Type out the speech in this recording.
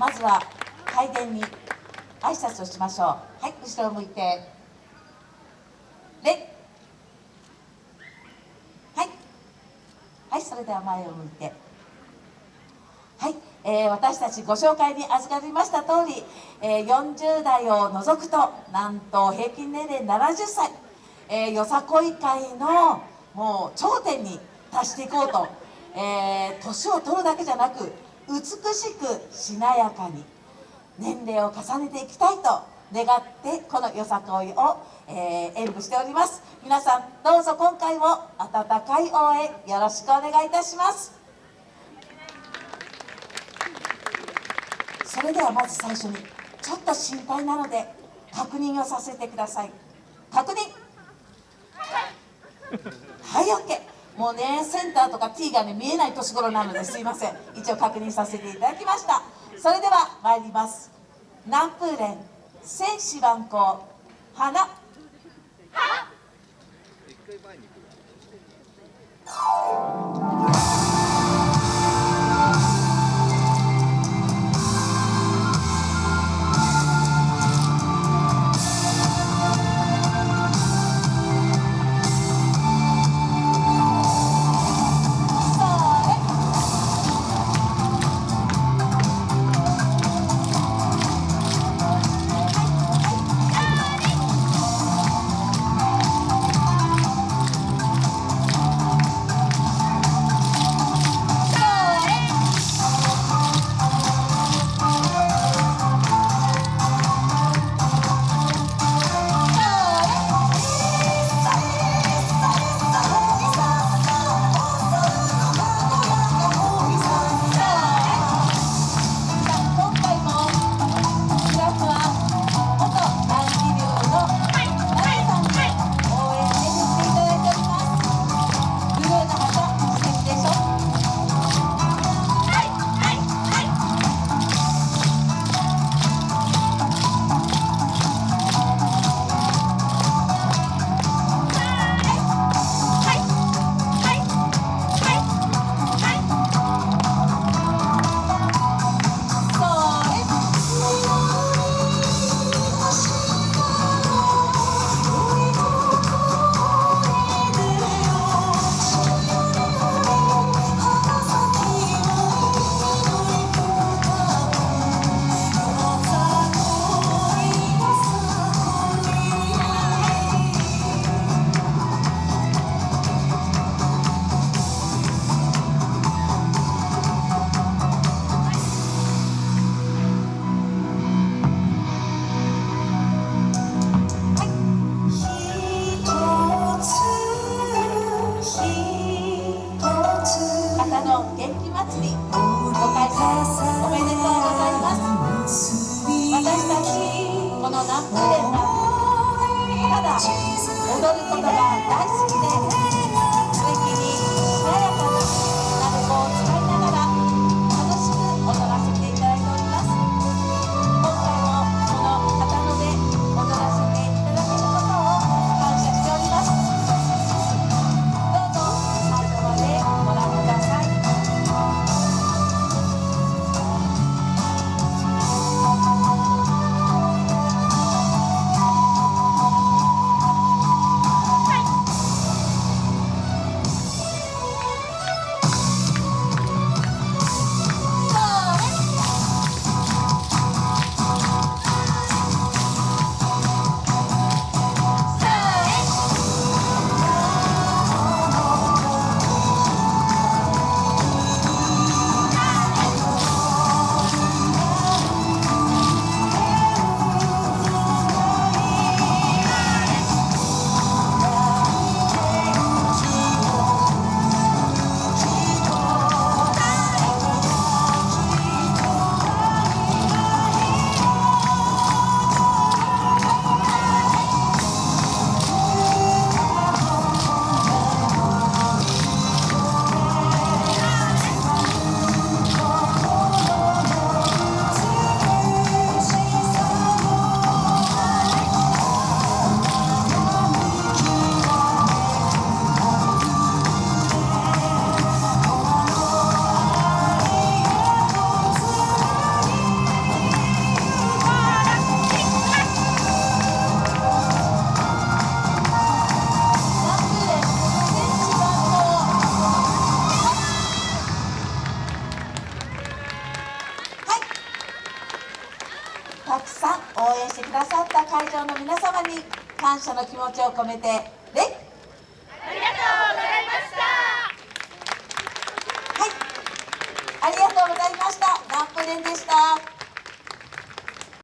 まずは拝殿に挨拶をしましょう。はい後ろを向いて。礼はい。はいそれでは前を向いて。はい、えー、私たちご紹介に預かりました通り、えー、40代を除くとなんと平均年齢70歳、えー、よさこい会のもう頂点に達していこうと、えー、年を取るだけじゃなく美しくしなやかに。年齢を重ねていきたいと願ってこのよさこいを、えー、演舞しております。皆さんどうぞ今回も温かい応援よろしくお願いいたします。それではまず最初にちょっと心配なので確認をさせてください。確認。はい。OK もうねセンターとかティーがね見えない年頃なのですいません。一応確認させていただきました。それでは参ります。南風連戦士万行花。てただ踊ることが大好き。さん応援してくださった会場の皆様に感謝の気持ちを込めてレッありがとうございました。はい。ありがとうございました。ダンプレンでした。